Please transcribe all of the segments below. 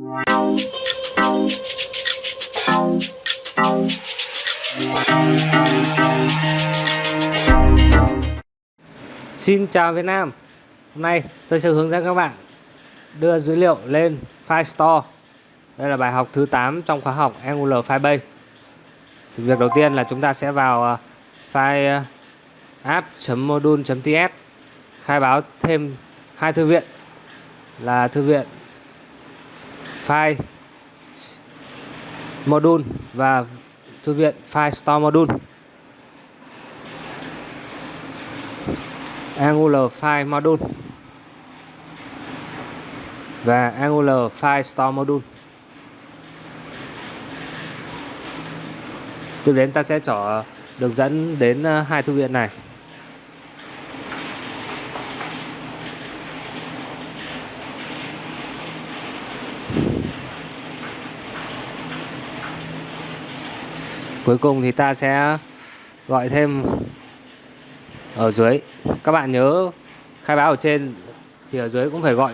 Xin chào Việt Nam. Hôm nay tôi sẽ hướng dẫn các bạn đưa dữ liệu lên file store. Đây là bài học thứ 8 trong khóa học Angular Firebase thì Việc đầu tiên là chúng ta sẽ vào ờ, file ờ, app.module.ts khai báo thêm hai thư viện là thư viện file module và thư viện file store module Angular File Module và Angular File Store Module. Tiếp đến ta sẽ chọn đường dẫn đến ờ, hai thư viện này. Cuối cùng thì ta sẽ gọi thêm ở dưới. Các bạn nhớ khai báo ở trên, thì ở dưới cũng phải gọi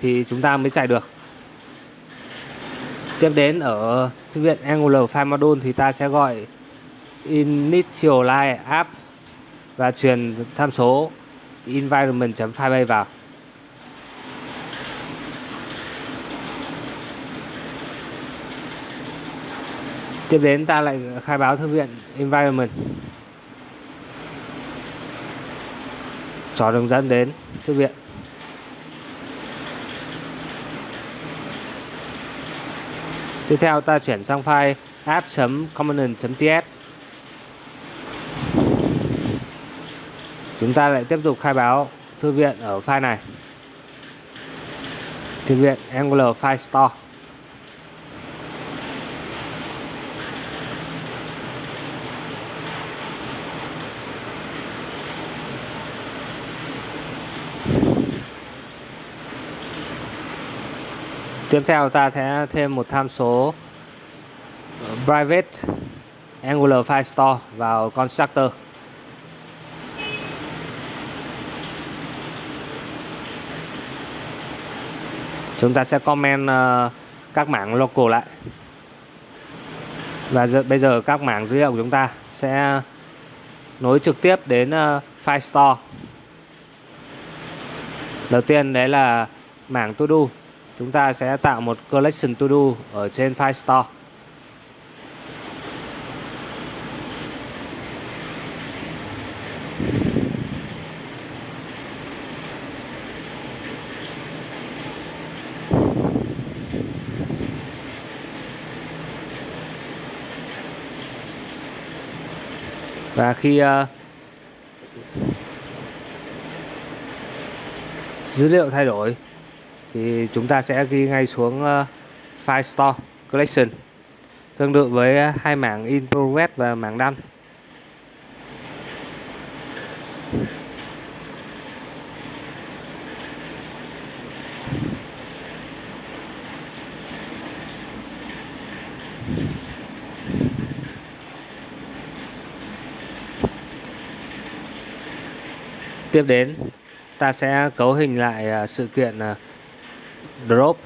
thì chúng ta mới chạy được. Tiếp đến ở thư viện Angular File Module thì ta sẽ gọi initialize app và truyền tham số environment.firebase vào. Tiếp đến ta lại khai báo thư viện environment. Cho đường dẫn đến thư viện. Tiếp theo ta chuyển sang file app.component.ts chúng ta lại tiếp tục khai báo thư viện ở file này. Thư viện Angular File Store. Tiếp theo ta sẽ thêm một tham số ờ, private Angular File Store vào constructor. Chúng ta sẽ comment ờ, các mảng local lại. Và bây giờ các mảng dữ liệu của chúng ta sẽ nối trực tiếp đến uh, File Store. Đầu tiên đấy là mảng to do chúng ta sẽ tạo một collection to do ở trên file store. Và khi uh, dữ liệu thay đổi thì chúng ta sẽ ghi ngay xuống uh, file store collection tương tự với ờ, hai mảng in progress và mảng đăng tiếp đến ta sẽ cấu hình lại ờ, sự kiện drop.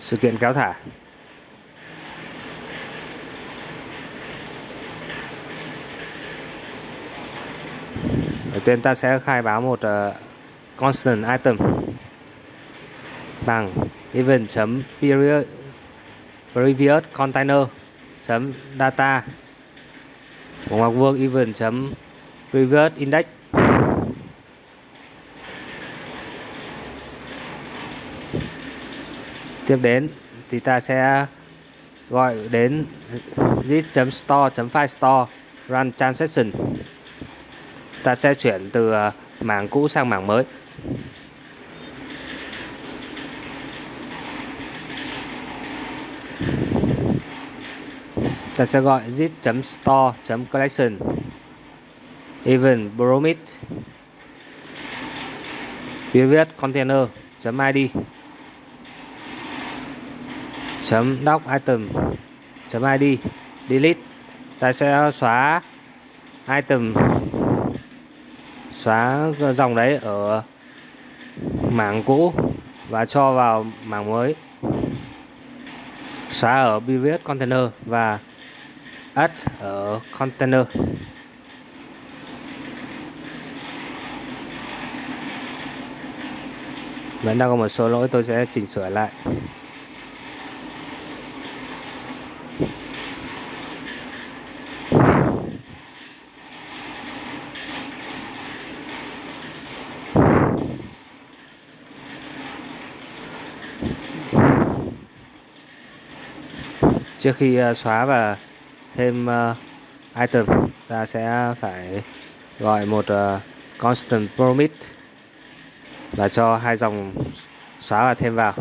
Sự kiện kéo thả. Đầu tiên ta sẽ khai báo một uh, constant item. Bằng event chấm period previous container chấm data. Ngoặc vuông event chấm previous index. Tiếp đến thì ta sẽ gọi đến git.store.filestore run transaction. Ta sẽ chuyển từ à, mảng cũ sang mảng mới. Ta sẽ gọi git.store.collection event bromid previous container.id chấm doc item. Chấm id delete. Ta sẽ xóa item. Xóa dòng đấy ở mảng cũ và cho vào mảng mới. Xóa ở previous container và add ở container. Vẫn đang có một số lỗi, tôi sẽ chỉnh sửa lại. Trước khi ờ, xóa và thêm ờ, item, ta sẽ phải gọi một ờ, constant promit và cho hai dòng xóa và thêm vào.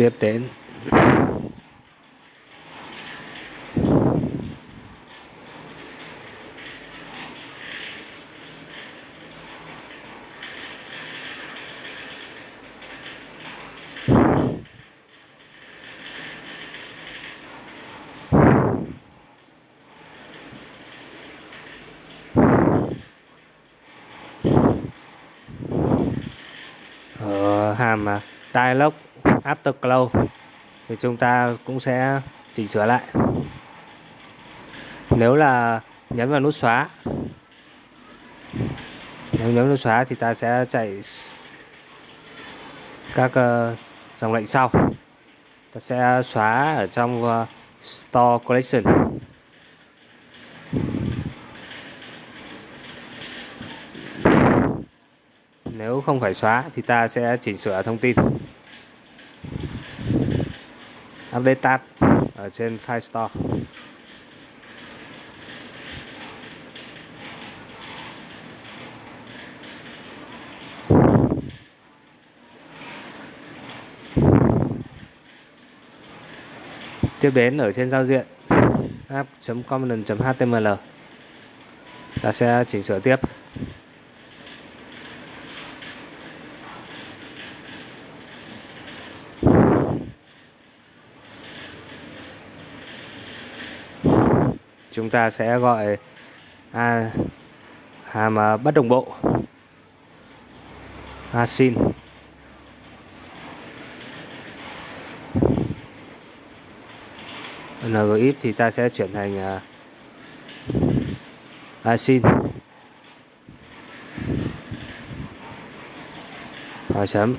Tiếp đến. Ở hàm à, dialog afterglow thì chúng ta cũng sẽ chỉnh sửa lại. Nếu là nhấn vào nút xóa nếu nhấn nút xóa thì ta sẽ chạy các uh, dòng lệnh sau. Ta sẽ xóa ở trong uh, store collection. Nếu không phải xóa thì ta sẽ chỉnh sửa thông tin update tab ở trên file store. Tiếp đến ở trên giao diện app.component.html ta sẽ chỉnh sửa tiếp. Chúng ta sẽ gọi à, hàm à, bất đồng bộ. Asin à, ngif thì ta sẽ chuyển thành à, à async hỏi chấm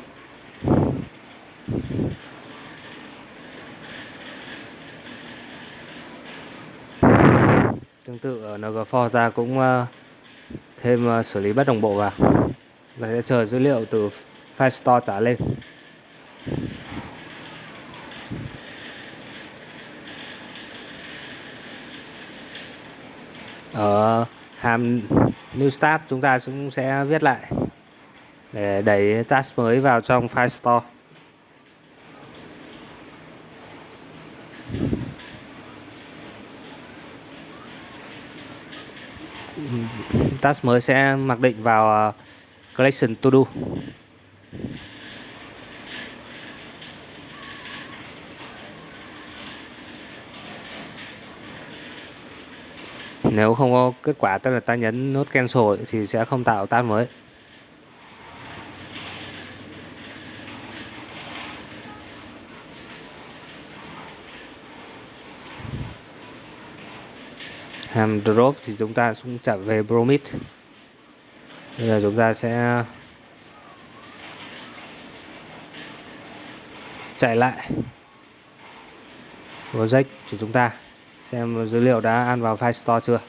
Tương tự ờ, ở NG4 ta cũng ờ, thêm ờ, xử lý bất đồng bộ vào và sẽ chờ dữ liệu từ file store trả lên. Ở hàm new start chúng ta cũng sẽ viết lại để đẩy task mới vào trong file store. Task mới sẽ mặc định vào ờ, collection to do. Nếu không có kết quả, tức là ta nhấn nút cancel thì sẽ không tạo task mới. Hàm drop thì chúng ta cũng trả về bromid. Bây giờ chúng ta sẽ chạy lại project của chúng ta xem dữ liệu đã ăn vào file store chưa.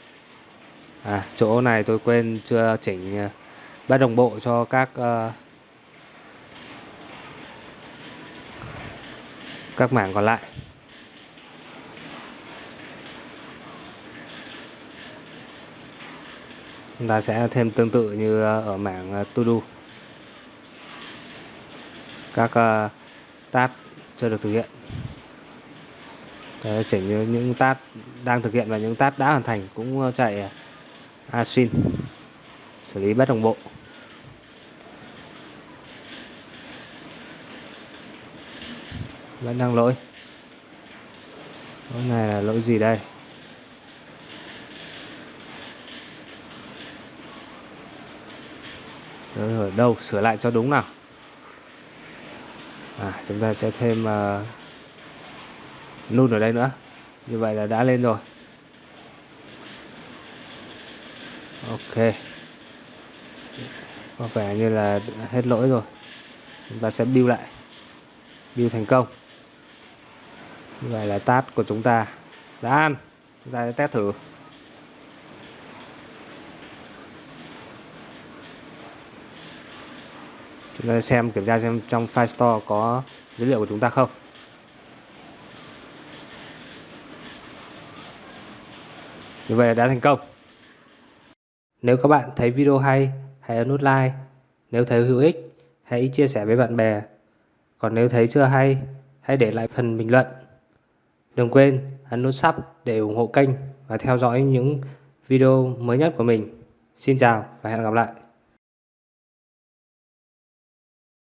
À chỗ này tôi quên chưa chỉnh à, bắt đồng bộ cho các uh, các mảng còn lại. Chúng ta sẽ thêm tương tự như ờ, ở mảng ờ, to do. Các ờ, tab chưa được thực hiện. Đấy, chỉnh những, những tab đang thực hiện và những tab đã hoàn thành cũng chạy async xử lý bất đồng bộ. Vẫn đang lỗi. Lỗi này là lỗi gì đây? Ở đâu sửa lại cho đúng nào. À, chúng ta sẽ thêm uh, nút ở đây nữa. Như vậy là đã lên rồi. Ok. Có vẻ như là hết lỗi rồi. Chúng ta sẽ build lại. Build thành công. Như vậy là task của chúng ta đã ăn. Chúng ta sẽ test thử chúng ta xem kiểm tra xem trong file store có dữ liệu của chúng ta không. Như vậy đã thành công. Nếu các bạn thấy video hay, hãy ấn nút like. Nếu thấy hữu ích, hãy chia sẻ với bạn bè. Còn nếu thấy chưa hay, hãy để lại phần bình luận. Đừng quên ấn nút sub để ủng hộ kênh và theo dõi những video mới nhất của mình. Xin chào và hẹn gặp lại.